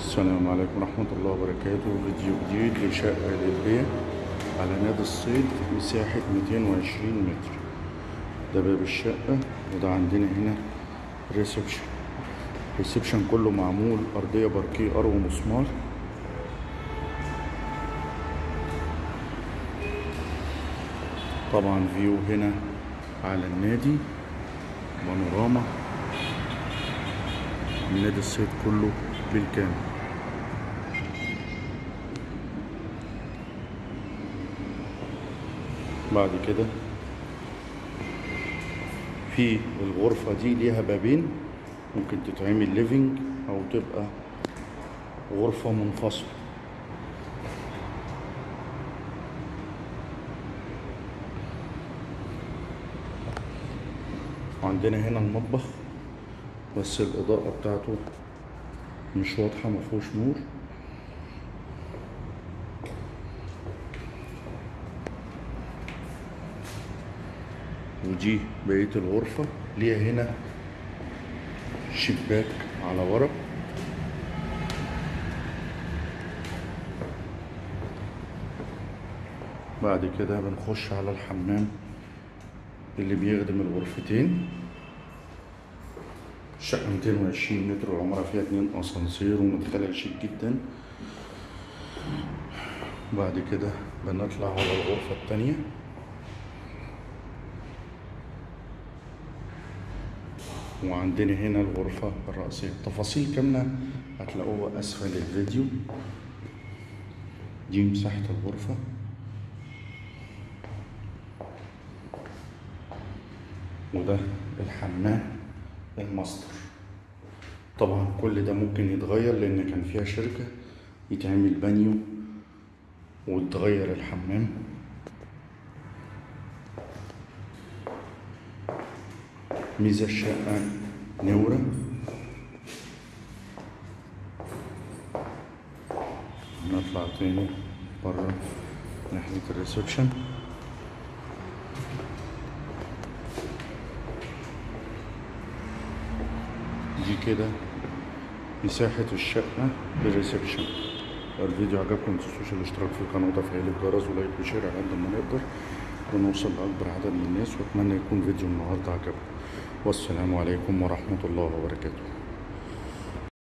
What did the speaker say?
السلام عليكم ورحمة الله وبركاته. فيديو جديد لشقة للبيع على نادي الصيد مساحة 220 متر. ده باب الشقة وده عندنا هنا reception ال reception كله معمول أرضية باركيه أرو ومسمار. طبعا view هنا على النادي بانوراما. نادي الصيد كله بالكامل. بعد كده في الغرفة دي ليها بابين ممكن تتعمل ليفينج أو تبقى غرفة منفصلة. وعندنا هنا المطبخ بس الإضاءة بتاعته مش واضحة مفهوش نور. ودي بقية الغرفة ليها هنا شباك على ورا بعد كده بنخش على الحمام اللي بيخدم الغرفتين. الشقة 220 متر وعمرها فيها اتنين أسانسير ومدخلها شيك جدا. بعد كده بنطلع على الغرفة التانية. وعندنا هنا الغرفة الرئيسية. تفاصيل كاملة هتلاقوها أسفل الفيديو. دي مساحة الغرفة. وده الحمام الماستر. طبعا كل ده ممكن يتغير لأن كان فيها شركة يتعمل بانيو وتغير الحمام. الشقة منورة. نطلع تاني برا ناحية ال reception. دي كده مساحة الشقة بال reception الفيديو عجبكم متنسوش الاشتراك في القناة وتفعيل الجرس و like و share على قد ما نقدر. ونوصل لأكبر عدد من الناس وأتمنى يكون فيديو النهاردة عجبكم. والسلام عليكم ورحمة الله وبركاته.